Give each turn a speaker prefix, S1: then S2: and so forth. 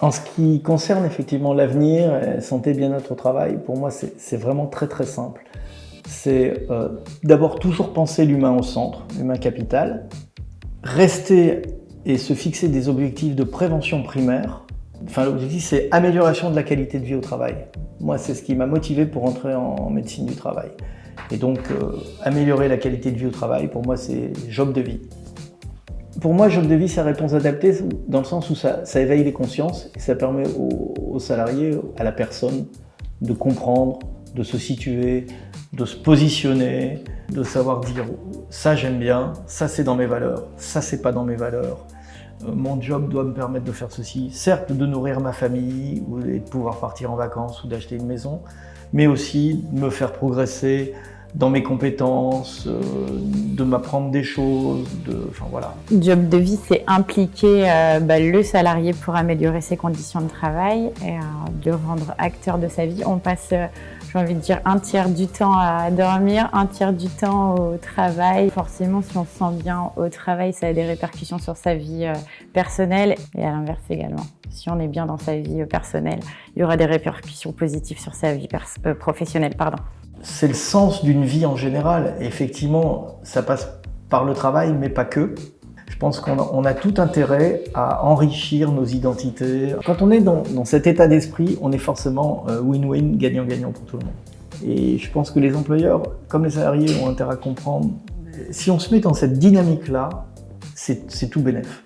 S1: En ce qui concerne effectivement l'avenir, santé, bien-être au travail, pour moi c'est vraiment très très simple. C'est euh, d'abord toujours penser l'humain au centre, l'humain capital, rester et se fixer des objectifs de prévention primaire. Enfin l'objectif c'est amélioration de la qualité de vie au travail. Moi c'est ce qui m'a motivé pour entrer en médecine du travail. Et donc euh, améliorer la qualité de vie au travail, pour moi c'est job de vie. Pour moi, job de vie, c'est réponse adaptée dans le sens où ça, éveille les consciences et ça permet aux, salariés, à la personne, de comprendre, de se situer, de se positionner, de savoir dire ça j'aime bien, ça c'est dans mes valeurs, ça c'est pas dans mes valeurs. Euh, mon job doit me permettre de faire ceci, certes de nourrir ma famille et de pouvoir partir en vacances ou d'acheter une maison, mais aussi de me faire progresser dans mes compétences, euh, de m'apprendre des choses, enfin voilà.
S2: Job de vie, c'est impliquer euh, bah, le salarié pour améliorer ses conditions de travail et euh, de rendre acteur de sa vie. On passe, j'ai envie de dire, un tiers du temps à dormir, un tiers du temps au travail. Forcément, si on se sent bien au travail, ça a des répercussions sur sa vie personnelle et à l'inverse également. Si on est bien dans sa vie personnelle, il y aura des répercussions positives sur sa vie professionnelle. Pardon
S1: c'est le sens d'une vie en général. effectivement, ça passe par le travail, mais pas que. Je pense qu'on a, tout intérêt à enrichir nos identités. Quand on est dans, cet état d'esprit, on est forcément euh, win-win, gagnant-gagnant pour tout le monde. Et je pense que les employeurs, comme les salariés, ont intérêt à comprendre, si on se met dans cette dynamique-là, c'est tout bénéf.